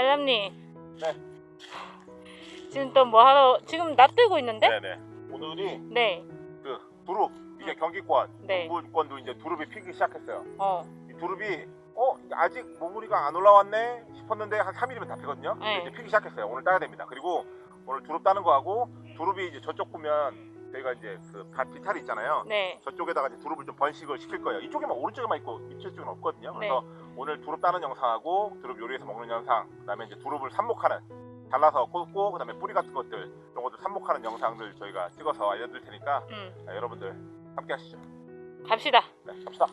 달람님. 네. 지금 또 뭐 하러 지금 낯뜨고 있는데? 네네. 오늘이 네. 그 두릅 이게 경기권, 네. 동부권도 이제 두릅이 피기 시작했어요. 어. 이 두릅이 어 아직 모무리가 안 올라왔네 싶었는데 한 3일이면 다 피거든요. 네. 이제 피기 시작했어요. 오늘 따야 됩니다. 그리고 오늘 두릅 따는 거하고 두릅이 이제 저쪽 보면 저희가 이제 그밭 비탈이 있잖아요. 네. 저쪽에다가 이제 두릅을 좀 번식을 시킬 거예요. 이쪽에만 오른쪽에만 있고 이쪽은 없거든요. 그래서 오늘 두릅 따는 영상하고 두릅 요리해서 먹는 영상, 그 다음에 이제 두릅을 삽목하는 잘라서 꽂고 그 다음에 뿌리 같은 것들 이런 것들 삽목하는 영상들 저희가 찍어서 알려드릴 테니까 음. 자, 여러분들 함께 하시죠. 갑시다. 네, 갑시다.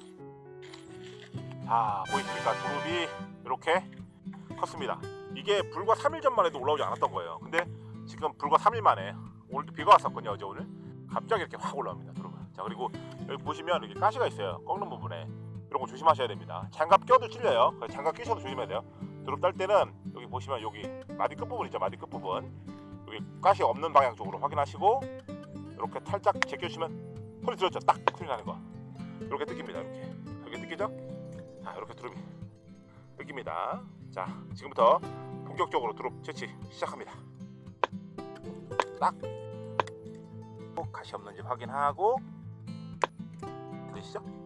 자, 보이십니까? 두릅이 이렇게 컸습니다. 이게 불과 3일 전만 해도 올라오지 않았던 거예요. 근데 지금 불과 3일 만에 오늘도 비가 왔었거든요. 어제 오늘 갑자기 이렇게 확 올라옵니다. 두릅은. 자, 그리고 여기 보시면 이렇게 가시가 있어요. 꺾는 부분에 이런 거 조심하셔야 됩니다. 장갑 껴도 찔려요. 장갑 끼셔도 조심해야 돼요. 두릅 딸 때는 여기 보시면 여기 마디 끝 부분 있죠. 마디 끝 부분 여기 가시 없는 방향 쪽으로 확인하시고 이렇게 살짝 제껴주시면 소리 들었죠? 딱 소리 나는 거. 이렇게 뜯깁니다. 이렇게 이렇게 뜯기죠? 자, 이렇게 두릅이 뜯깁니다. 자, 지금부터 본격적으로 두릅 채취 시작합니다. 딱꼭 가시 없는지 확인하고 들으시죠?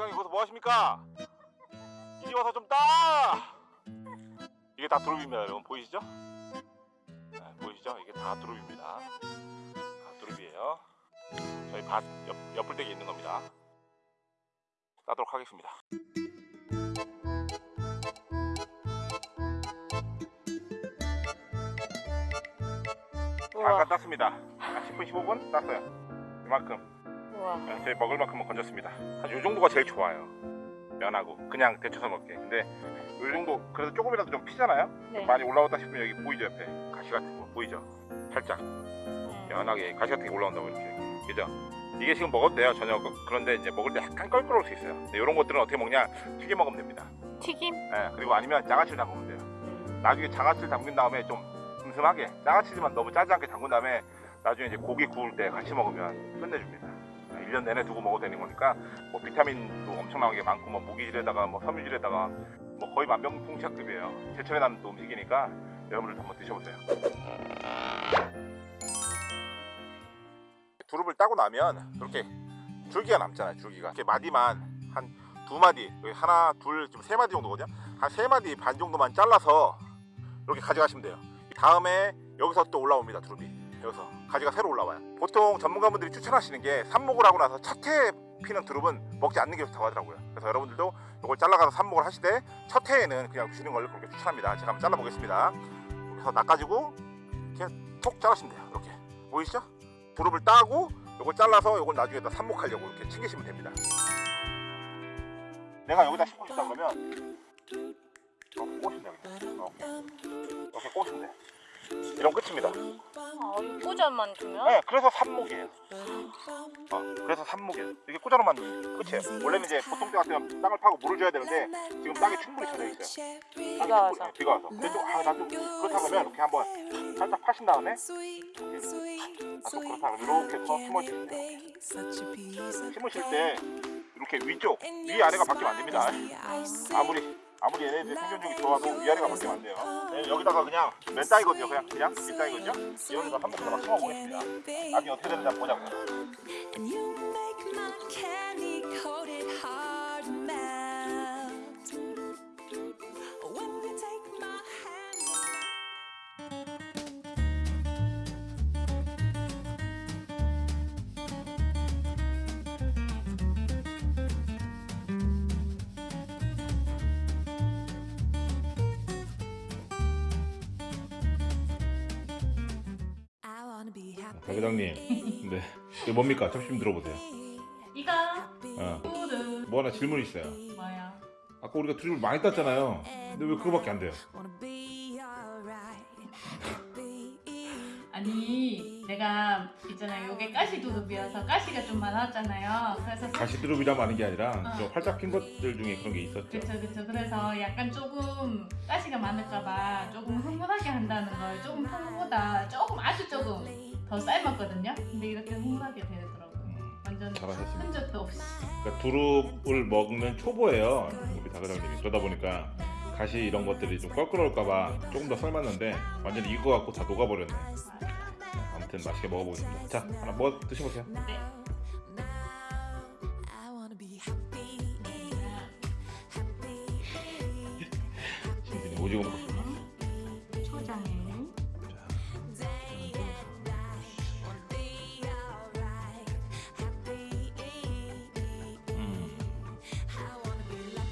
떡. 장당이 거기서 뭐 하십니까? 이리 와서 좀 따! 이게 다 두릅입니다, 여러분 보이시죠? 네, 보이시죠? 이게 다 두릅입니다. 다 두릅이에요. 저희 밭 옆, 옆불대기 있는 겁니다. 따도록 하겠습니다. 우와. 잠깐 땄습니다. 한 10분, 15분 땄어요. 이만큼. 우와. 네, 저희 먹을 만큼은 건졌습니다. 한요 정도가 제일 좋아요. 면하고 그냥 데쳐서 먹게. 근데 요 정도 그래도 조금이라도 좀 피잖아요. 네. 많이 올라왔다 싶으면 여기 보이죠 옆에 가시 같은 거 보이죠? 살짝 음. 연하게 가시 같은 게 올라온다고 이렇게 그죠? 이게 지금 먹어도 돼요 저녁 그런데 이제 먹을 때 약간 껄끄러울 수 있어요. 이런 것들은 어떻게 먹냐 튀겨 먹으면 됩니다. 튀김? 예, 그리고 아니면 장아찌를 담그면 돼요. 음. 나중에 장아찌를 담근 다음에 좀 슴슴하게 장아찌지만 너무 짜지 않게 담근 다음에 나중에 이제 고기 구울 때 같이 먹으면 끝내줍니다. 1년 내내 두고 먹어도 되는 거니까 뭐 비타민도 엄청나게 많고 뭐 무기질에다가 뭐 섬유질에다가 뭐 거의 만병통치약급이에요. 제철에 나는 또 음식이니까 여러분들도 한번 드셔보세요. 두릅을 따고 나면 이렇게 줄기가 남잖아요. 줄기가 이렇게 마디만 한 두 마디, 하나, 둘, 지금 세 마디 정도거든요. 한 세 마디 반 정도만 잘라서 이렇게 가져가시면 돼요. 다음에 여기서 또 올라옵니다. 두릅이 여기서 가지가 새로 올라와요. 보통 전문가분들이 추천하시는 게 삽목을 하고 나서 첫 해에 피는 두릅은 먹지 않는 게 좋다고 하더라고요. 그래서 여러분들도 이걸 잘라가서 삽목을 하시되 첫 해에는 그냥 주시는 걸 그렇게 추천합니다. 제가 한번 잘라보겠습니다. 그래서 낚아지고 이렇게 톡 자르시면 돼요. 이렇게 보이시죠? 두릅을 따고 이걸 잘라서 이걸 나중에 다 삽목하려고 이렇게 챙기시면 됩니다. 내가 여기다 심고 싶다 그러면 이렇게 꽂으면 돼요. 이렇게, 이렇게 꽂으면 돼. 이런 끝입니다. 아, 이 꽂아만 두면? 네, 그래서 삽목이에요. 어, 그래서 삽목이에요. 이게 꽂아놓으면 끝이에요. 원래는 이제 보통 때 같으면 땅을 파고 물을 줘야 되는데 지금 땅이 충분히 젖어 있어요. 비가 와서. 네, 비가 와서. 근데 좀, 아, 나좀 그렇다 그러면 이렇게 한번 살짝 파신 다음에 아, 또 그렇다 그러면 이렇게 해서 심어주시면 돼요. 심으실 때 이렇게 위쪽, 위 아래가 바뀌면 안 됩니다. 아무리 아무리 얘네들 생존력이 좋아도 위아래가 바뀌면 안 돼요. 네, 여기다가 그냥 맨 땅이거든요. 그냥 그냥 밑 땅이거든요. 여기다 한번더 심어보겠습니다. 나중에 어떻게 되는지 한번 보자고요. I wanna be happy. 박 회장님, 네. 이거 뭡니까? 좀 들어보세요. 이거 어. 뭐 하나 질문 있어요. 뭐야? 아까 우리가 두릅을 많이 땄잖아요. 근데 왜 그거밖에 안 돼요? 아니 내가 있잖아요 요게 가시 두릅이어서 가시가 좀 많았잖아요 그래서 가시 두릅이라고 하는 게 아니라 어. 저 활짝 핀 것들 중에 그런 게 있었죠. 그쵸 그쵸 그래서 약간 조금 가시가 많을까봐 조금 흥분하게 한다는 걸 조금 평소보다 조금 아주 조금 더 삶았거든요 근데 이렇게 흥분하게 되더라고요 음, 완전 잘하셨습니다. 흔적도 없이 그러니까 두릅을 먹는 초보예요. 우리 박 회장님이. 그러다 보니까 가시 이런 것들이 좀 껄끄러울까봐 조금 더 삶았는데 완전 히 익어갖고 다 녹아버렸네. 아무튼 맛있게 먹어보겠습니다. 자, 하나 먹어 드셔보세요. 네. 오징어 먹고 싶어. 초장에 음.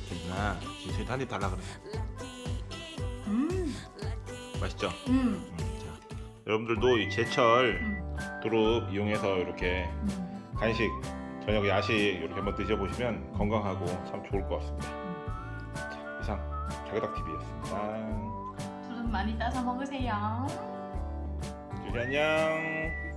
진진아, 진순이 한입 달라 그래. 음, 맛있죠? 음, 음, 자, 여러분들도 이 제철 음, 두릅 이용해서 이렇게 음. 간식, 저녁 야식 이렇게 한번 드셔보시면 건강하고 참 좋을 것 같습니다. 자, 이상 자그닥 TV였습니다. 두릅 많이 따서 먹으세요. 주지 안녕.